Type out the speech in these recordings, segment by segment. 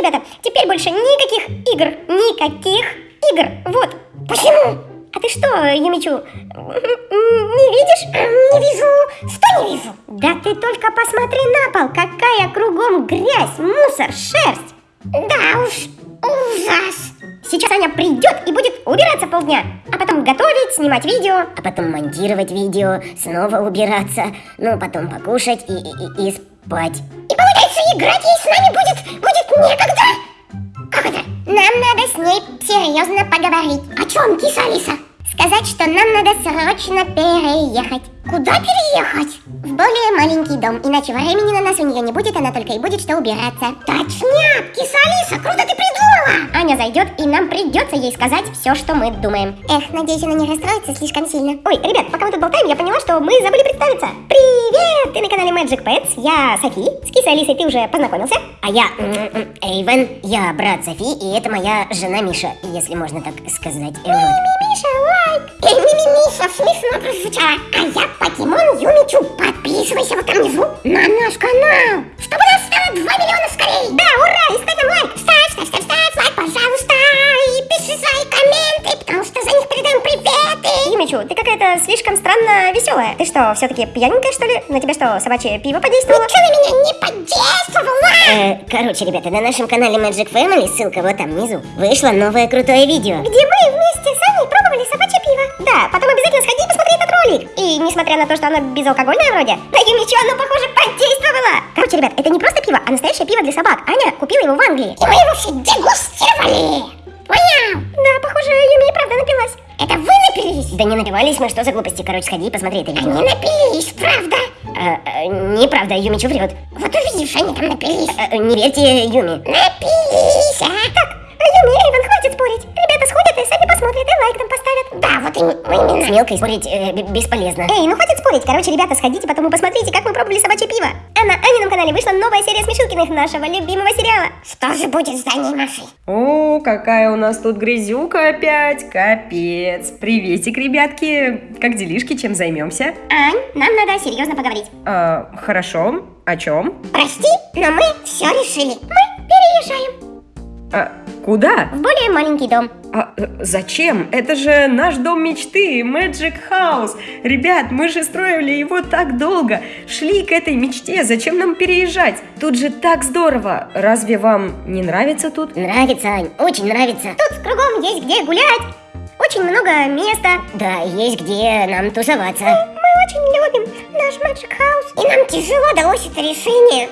ребята, теперь больше никаких игр. Никаких игр. Вот. Почему? А ты что, Юмичу, не видишь? Не вижу. Что не вижу? Да ты только посмотри на пол, какая кругом грязь, мусор, шерсть. Да уж, ужас. Сейчас Аня придет и будет убираться полдня, а потом готовить, снимать видео, а потом монтировать видео, снова убираться, ну потом покушать и, и, и спать. И получается, играть ей с нами будет, будет некогда? Как это? Нам надо с ней серьезно поговорить. О чем, киса Алиса? Сказать, что нам надо срочно переехать. Куда переехать? Более маленький дом, иначе времени на нас у нее не будет, она только и будет что убираться. Точняк, киса Алиса, круто ты придумала! Аня зайдет, и нам придется ей сказать все, что мы думаем. Эх, надеюсь, она не расстроится слишком сильно. Ой, ребят, пока мы тут болтаем, я поняла, что мы забыли представиться. Привет! Ты на канале Magic Pets, я Софи. С кисой Алисой ты уже познакомился? А я Эйвен, я брат Софи, и это моя жена Миша, если можно так сказать. Миша, лайк! Эй, Миша, смешно прозвучало. А я покемон Юмичу. Подписывайся вот там внизу на наш канал, чтобы нас стало 2 миллиона скорее. Да, ура! И ставь нам лайк. Ставь, ставь, ставь, ставь лайк, пожалуйста. И пиши свои комменты, потому что за них передаем приветы. Юмичу, ты какая-то слишком странно веселая. Ты что, все-таки пьяненькая, что ли? На тебя что, собачье пиво подействовало? Ничего на меня не подействовало. Э, короче, ребята, на нашем канале Magic Family, ссылка вот там внизу, вышло новое крутое видео. Где мы вместе с Аней пробовали собачье пиво. Да, потом посмотри этот ролик. И несмотря на то, что оно безалкогольное вроде, на Юмичу оно, похоже, подействовало. Короче, ребят, это не просто пиво, а настоящее пиво для собак. Аня купила его в Англии. И мы его все дегустировали. Понял? Да, похоже, Юми и правда напилась. Это вы напились? Да не напивались мы, что за глупости? Короче, сходи и посмотри это видео. Они напились, правда? А, а, неправда, Юмичу врет. Вот увидишь, они там напились. А, не верьте Юми. Напились, а? Так, Юми, Эйвен, хватит спорить. Ребята сходят и сами посмотрят, и лайк нам поставят. Да, вот именно. С мелкой спорить э, бесполезно. Эй, ну хватит спорить. Короче, ребята, сходите, потом и посмотрите, как мы пробовали собачье пиво. А на Анином канале вышла новая серия Смешилкиных, нашего любимого сериала. Что же будет с Даней Машей? О, какая у нас тут грязюка опять. Капец. Приветик, ребятки. Как делишки, чем займемся? Ань, нам надо серьезно поговорить. А, хорошо. О чем? Прости, но мы все решили. Мы переезжаем. А, куда? В более маленький дом. А, э, зачем? Это же наш дом мечты, Magic House. Ребят, мы же строили его так долго, шли к этой мечте, зачем нам переезжать? Тут же так здорово. Разве вам не нравится тут? Нравится, Ань, очень нравится. Тут кругом есть где гулять, очень много места. Да, есть где нам тусоваться. Мы, мы очень любим наш Magic House. И нам тяжело далось это решение.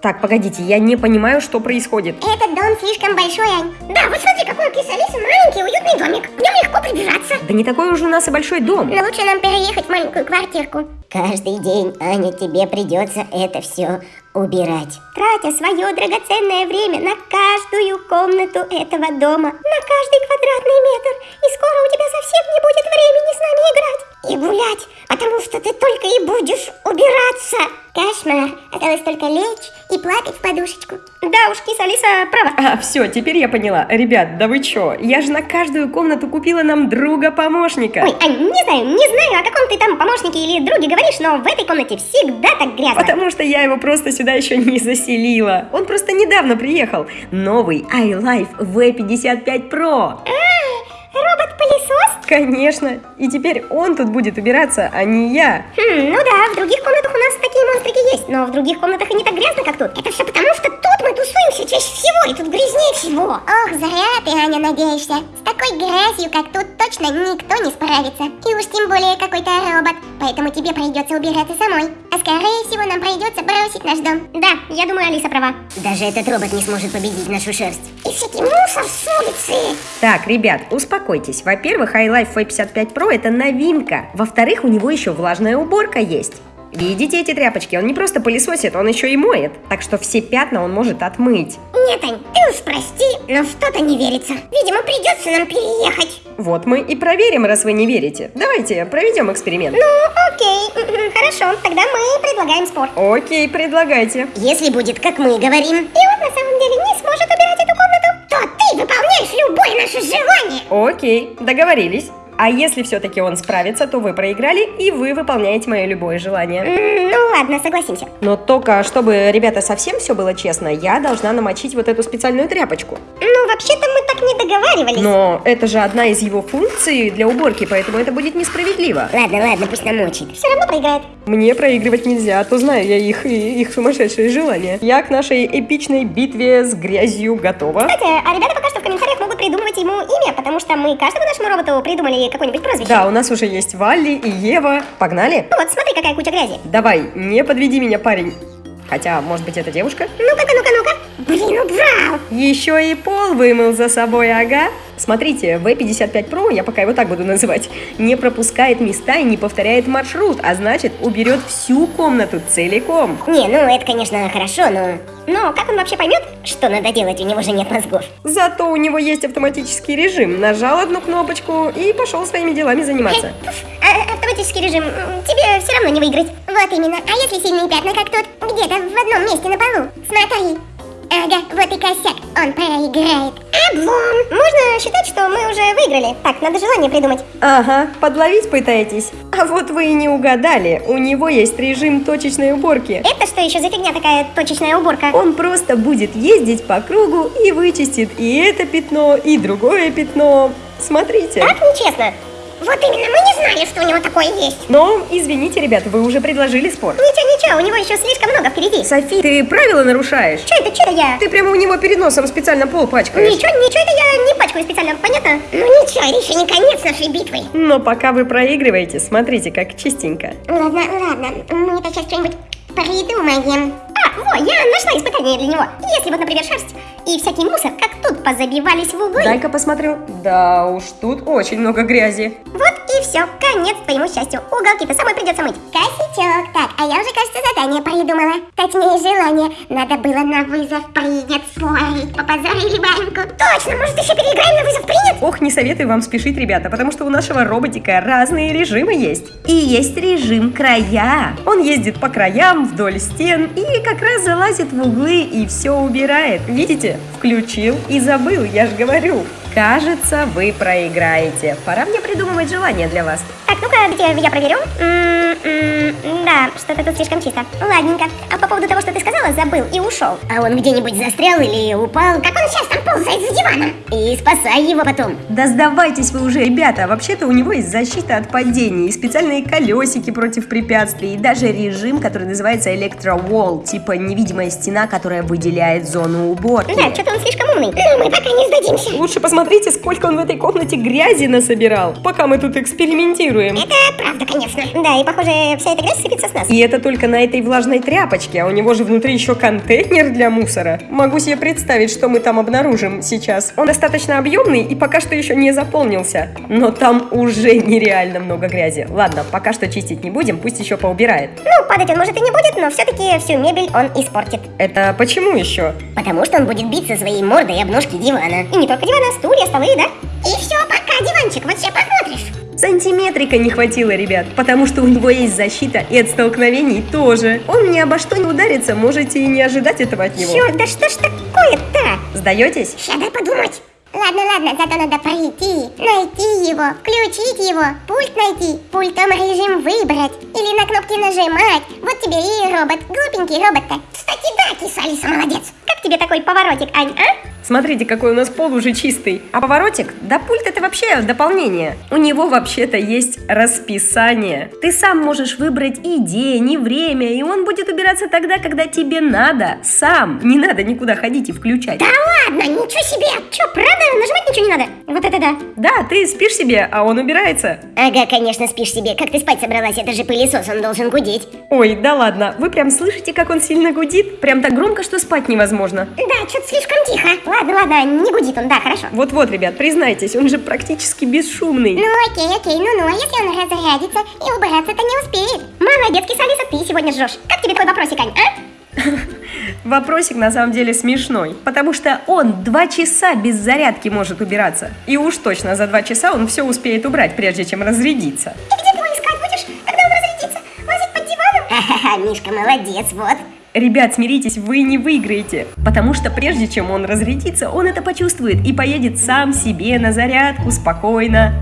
Так, погодите, я не понимаю, что происходит. Этот дом слишком большой, Ань. Да, вот смотри, какой у кисы Алисы маленький уютный домик. В нем легко прибираться. Да не такой уж у нас и большой дом. Но лучше нам переехать в маленькую квартирку. Каждый день, Аня, тебе придется это все убирать. Тратя свое драгоценное время на каждую комнату этого дома, на каждый квадратный метр. И скоро у тебя совсем не будет времени с нами играть. И гулять, потому что ты только и будешь убираться. Кошмар. Осталось только лечь и плакать в подушечку. Да уж, киса Алиса права. А, все, теперь я поняла. Ребят, да вы чё? Я же на каждую комнату купила нам друга-помощника. Ой, Ань, не знаю, не знаю, о каком ты там помощнике или друге говоришь, но в этой комнате всегда так грязно. Потому что я его просто сюда еще не заселила. Он просто недавно приехал. Новый iLife V55 Pro. А, робот-пылесос? Конечно. И теперь он тут будет убираться, а не я. Хм, ну да, в других комнатах у нас такие монстрики есть, но в других комнатах и не так грязно, как тут. Это все потому, что тут мы тусуемся чаще всего, и тут грязнее всего. Ох, зря ты, Аня, надеешься. С такой грязью, как тут, точно никто не справится. И уж тем более какой-то робот. Поэтому тебе придется убираться самой. А скорее всего нам придется бросить наш дом. Да, я думаю, Алиса права. Даже этот робот не сможет победить нашу шерсть. И всякий мусор с улицы. Так, ребят, успокойтесь. Во-первых, iLife V55 Pro это новинка. Во-вторых, у него еще влажная уборка есть. Видите эти тряпочки? Он не просто пылесосит, он еще и моет. Так что все пятна он может отмыть. Нет, Ань, ты уж прости, но что-то не верится. Видимо, придется нам переехать. Вот мы и проверим, раз вы не верите. Давайте проведем эксперимент. Ну, окей, хорошо, тогда мы предлагаем спор. Окей, предлагайте. Если будет, как мы говорим. И он на самом деле не любое наше желание. Окей, договорились. А если все-таки он справится, то вы проиграли, и вы выполняете мое любое желание. Ну ладно, согласимся. Но только, чтобы, ребята, совсем все было честно, я должна намочить вот эту специальную тряпочку. Ну, вообще-то мы так не договаривались. Но это же одна из его функций для уборки, поэтому это будет несправедливо. Ладно, ладно, пусть намочит. Все равно проиграет. Мне проигрывать нельзя, а то знаю я их и их сумасшедшие желания. Я к нашей эпичной битве с грязью готова. Кстати, а ребята пока что в комментариях могут придумывать ему имя, потому что мы каждому нашему роботу придумали какое-нибудь прозвище. Да, у нас уже есть Валли и Ева. Погнали? Ну вот, смотри, какая куча грязи. Давай, не подведи меня, парень. Хотя, может быть, это девушка? Ну-ка, ну-ка, ну-ка. Блин, убрал. Еще и пол вымыл за собой, ага. Смотрите, V55 Pro, я пока его так буду называть, не пропускает места и не повторяет маршрут, а значит, уберет всю комнату целиком. Не, ну это, конечно, хорошо, но... Но как он вообще поймет? Что надо делать? У него же нет мозгов. Зато у него есть автоматический режим. Нажал одну кнопочку и пошел своими делами заниматься. А, автоматический режим, тебе все равно не выиграть. Вот именно. А если сильные пятна, как тут? Где-то в одном месте на полу. Смотри. Ага, вот и косяк. Он проиграет. Облом. Можно считать, что мы уже выиграли. Так, надо желание придумать. Ага, подловить пытаетесь. А вот вы и не угадали. У него есть режим точечной уборки. Это что еще за фигня такая точечная уборка? Он просто будет ездить по кругу и вычистит и это пятно, и другое пятно. Смотрите. Так нечестно. Вот именно, мы не знали, что у него такое есть. Но, извините, ребята, вы уже предложили спор. Ничего, ничего, у него еще слишком много впереди. Софи, ты правила нарушаешь? Что это, что это я? Ты прямо у него перед носом специально пол пачкаешь. Ничего, ничего это я не пачкаю специально, понятно? Ну ничего, это еще не конец нашей битвы. Но пока вы проигрываете, смотрите, как чистенько. Ладно, ладно. Мы-то сейчас что-нибудь придумаем. А, во, я нашла испытание для него. Если вот, например, шерсть и всякий мусор, как тут позабивались в углы. Дай-ка посмотрю. Да уж, тут очень много грязи. Вот и все, конец твоему счастью. Уголки-то самой придется мыть. Косячок. Так, а я уже, кажется, задание придумала. Точнее, желание. Надо было на вызов принят спорить. Попозорили баньку. Точно, может еще переиграем на вызов принят? Ох, не советую вам спешить, ребята, потому что у нашего роботика разные режимы есть. И есть режим края. Он ездит по краям, вдоль стен и как раз залазит в углы и все убирает. Видите? Включил и забыл, я же говорю. Кажется, вы проиграете. Пора мне придумывать желание для вас. Так, ну-ка, где я проверю? М-м-м, да, что-то тут слишком чисто. Ладненько. А по поводу того, что ты сказала, забыл и ушел. А он где-нибудь застрял или упал? Как он сейчас там ползает за диваном? И спасай его потом. Да сдавайтесь вы уже, ребята. Вообще-то у него есть защита от падений, и специальные колесики против препятствий, и даже режим, который называется электровол, типа невидимая стена, которая выделяет зону уборки. Да, что-то он слишком умный. Но мы пока не сдадимся. Лучше посмотрите, сколько он в этой комнате грязи насобирал, пока мы тут экспериментируем. Это правда, конечно. Да, и похоже, вся эта грязь сыпется нас. И это только на этой влажной тряпочке, а у него же внутри еще контейнер для мусора. Могу себе представить, что мы там обнаружим сейчас. Он достаточно объемный и пока что еще не заполнился. Но там уже нереально много грязи. Ладно, пока что чистить не будем, пусть еще поубирает. Ну, падать он может и не будет, но все-таки всю мебель он испортит. Это почему еще? Потому что он будет биться своей мордой об ножки дивана. И не только дивана, стулья, столы, да? И все, пока, диванчик, вот сейчас посмотришь. Сантиметрика не хватило, ребят, потому что у него есть защита и от столкновений тоже. Он ни обо что не ударится, можете и не ожидать этого от него. Черт, да что ж такое-то? Сдаетесь? Сейчас дай подумать. Ладно, ладно, зато надо пройти, найти его, включить его, пульт найти, пультом режим выбрать или на кнопки нажимать. Вот тебе и робот, глупенький робот-то. Кстати, да, киса Алиса молодец. Как тебе такой поворотик, Ань, а? Смотрите, какой у нас пол уже чистый. А поворотик? Да пульт это вообще дополнение. У него вообще-то есть расписание. Ты сам можешь выбрать и день, и время, и он будет убираться тогда, когда тебе надо. Сам. Не надо никуда ходить и включать. Да ладно, ничего себе. Че, правда? Нажимать ничего не надо? Вот это да. Да, ты спишь себе, а он убирается. Ага, конечно, спишь себе. Как ты спать собралась? Это же пылесос, он должен гудеть. Ой, да ладно. Вы прям слышите, как он сильно гудит? Прям так громко, что спать невозможно. Да, что-то слишком тихо. Ладно, ладно, не гудит он, да, хорошо. Вот-вот, ребят, признайтесь, он же практически бесшумный. Ну окей, окей, ну-ну, а если он разрядится и убраться-то не успеет? Молодец, киса Алиса, ты сегодня жжешь. Как тебе такой вопросик, Ань, а? Вопросик на самом деле смешной, потому что он два часа без зарядки может убираться. И уж точно за два часа он все успеет убрать, прежде чем разрядиться. И где ты его искать будешь, когда он разрядится? Лазить под диваном? Ха-ха-ха, Мишка, молодец, вот. Ребят, смиритесь, вы не выиграете, потому что прежде чем он разрядится, он это почувствует и поедет сам себе на зарядку спокойно.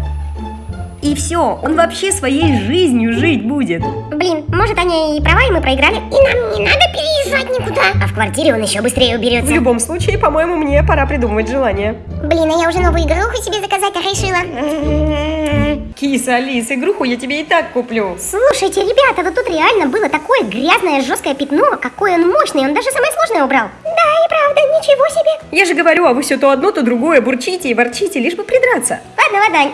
И все, он вообще своей жизнью жить будет. Блин, может они и права, и мы проиграли? И нам не надо переезжать никуда. А в квартире он еще быстрее В уберется. любом случае, по-моему, мне пора придумывать желание. Блин, а я уже новую игруху себе заказать решила. Киса, Алис, игруху я тебе и так куплю. Слушайте, ребята, вот тут реально было такое грязное жесткое пятно. Какой он мощный, он даже самое сложное убрал. Да, и правда, ничего себе. Я же говорю, а вы все то одно, то другое бурчите и ворчите, лишь бы придраться. Ладно, ладно, Ань,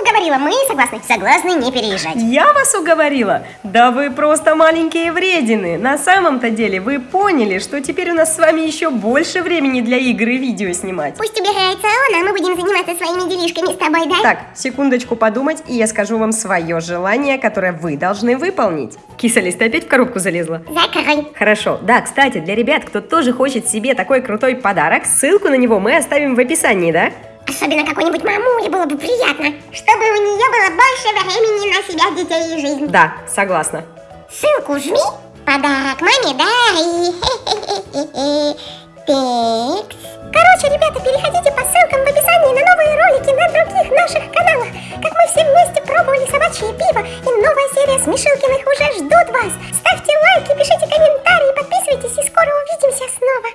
уговорила, мы согласны. Согласны не переезжать. Я вас уговорила? Да вы просто маленькие вредины. На самом-то деле вы поняли, что теперь у нас с вами еще больше времени для игр и видео снимать. Пусть убирается он, а мы будем заниматься своими делишками с тобой, да? Так, секундочку подумать, и я скажу вам свое желание, которое вы должны выполнить. Киса-лис, ты опять в коробку залезла? Закрой. Хорошо. Да, кстати, для ребят, кто тоже хочет себе такой крутой подарок, ссылку на него мы оставим в описании, да? Особенно какой-нибудь мамуле было бы приятно. Чтобы у нее было больше времени на себя, детей и жизнь. Да, согласна. Ссылку жми, подарок маме дай. Текст. Короче, ребята, переходите по ссылкам в описании на новые ролики на других наших каналах. Как мы все вместе пробовали собачье пиво, и новая серия Смешилкиных уже ждут вас. Ставьте лайки, пишите комментарии, подписывайтесь и скоро увидимся снова.